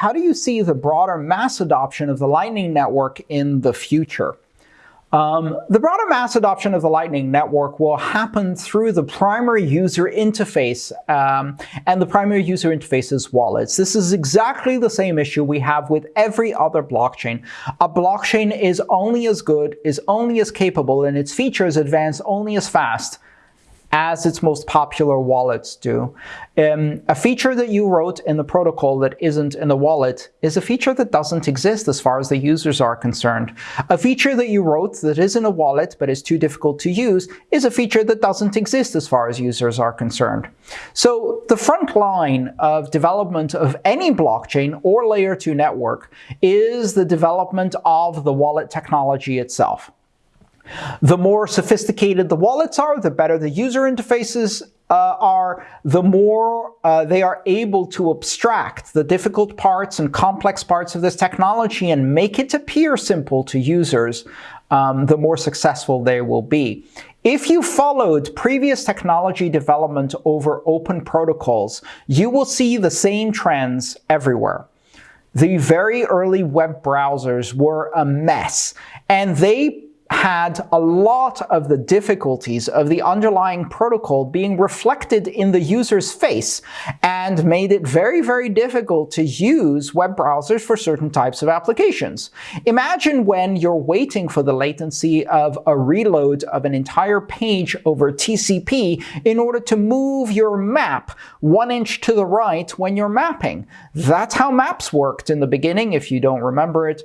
how do you see the broader mass adoption of the Lightning Network in the future? Um, the broader mass adoption of the Lightning Network will happen through the primary user interface, um, and the primary user interface is wallets. This is exactly the same issue we have with every other blockchain. A blockchain is only as good, is only as capable, and its features advance only as fast as its most popular wallets do. Um, a feature that you wrote in the protocol that isn't in the wallet is a feature that doesn't exist as far as the users are concerned. A feature that you wrote that is in a wallet but is too difficult to use is a feature that doesn't exist as far as users are concerned. So the front line of development of any blockchain or layer 2 network is the development of the wallet technology itself. The more sophisticated the wallets are, the better the user interfaces uh, are, the more uh, they are able to abstract the difficult parts and complex parts of this technology and make it appear simple to users, um, the more successful they will be. If you followed previous technology development over open protocols, you will see the same trends everywhere. The very early web browsers were a mess, and they had a lot of the difficulties of the underlying protocol being reflected in the user's face and made it very, very difficult to use web browsers for certain types of applications. Imagine when you're waiting for the latency of a reload of an entire page over TCP in order to move your map one inch to the right when you're mapping. That's how maps worked in the beginning, if you don't remember it.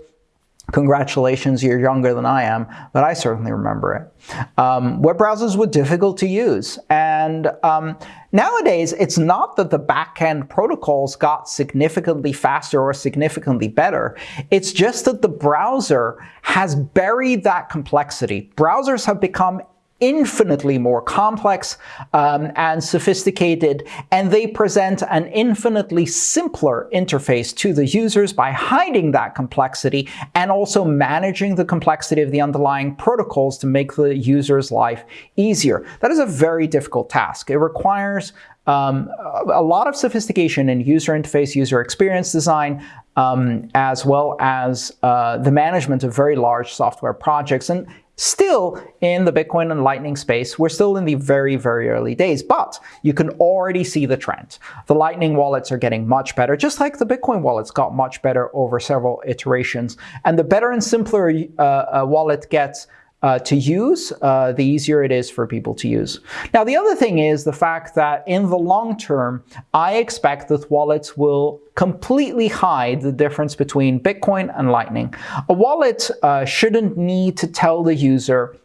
Congratulations, you're younger than I am, but I certainly remember it. Um, web browsers were difficult to use, and um, nowadays it's not that the backend protocols got significantly faster or significantly better. It's just that the browser has buried that complexity. Browsers have become infinitely more complex um, and sophisticated, and they present an infinitely simpler interface to the users by hiding that complexity and also managing the complexity of the underlying protocols to make the user's life easier. That is a very difficult task. It requires um, a lot of sophistication in user interface, user experience design, um, as well as uh, the management of very large software projects. And Still, in the Bitcoin and Lightning space, we're still in the very, very early days, but you can already see the trend. The Lightning wallets are getting much better, just like the Bitcoin wallets got much better over several iterations. And the better and simpler uh, a wallet gets, uh, to use, uh, the easier it is for people to use. Now, the other thing is the fact that in the long term, I expect that wallets will completely hide the difference between Bitcoin and Lightning. A wallet uh, shouldn't need to tell the user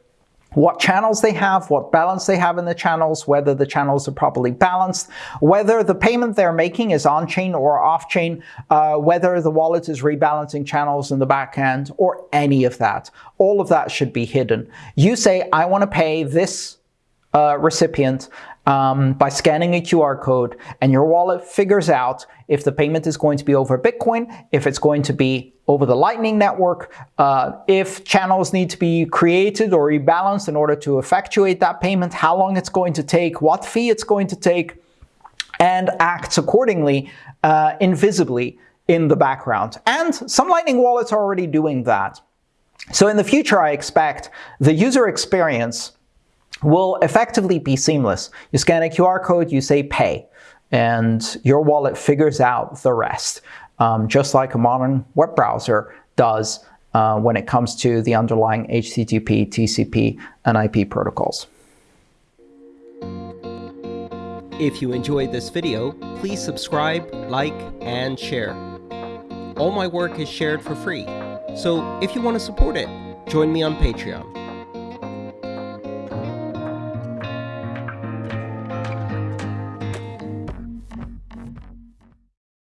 what channels they have, what balance they have in the channels, whether the channels are properly balanced, whether the payment they're making is on-chain or off-chain, uh, whether the wallet is rebalancing channels in the back end, or any of that. All of that should be hidden. You say, I want to pay this uh, recipient um, by scanning a QR code, and your wallet figures out if the payment is going to be over Bitcoin, if it's going to be over the Lightning Network, uh, if channels need to be created or rebalanced in order to effectuate that payment, how long it's going to take, what fee it's going to take, and acts accordingly uh, invisibly in the background. And some Lightning wallets are already doing that. So in the future, I expect the user experience will effectively be seamless. You scan a QR code, you say pay, and your wallet figures out the rest, um, just like a modern web browser does uh, when it comes to the underlying HTTP, TCP, and IP protocols. If you enjoyed this video, please subscribe, like, and share. All my work is shared for free, so if you want to support it, join me on Patreon.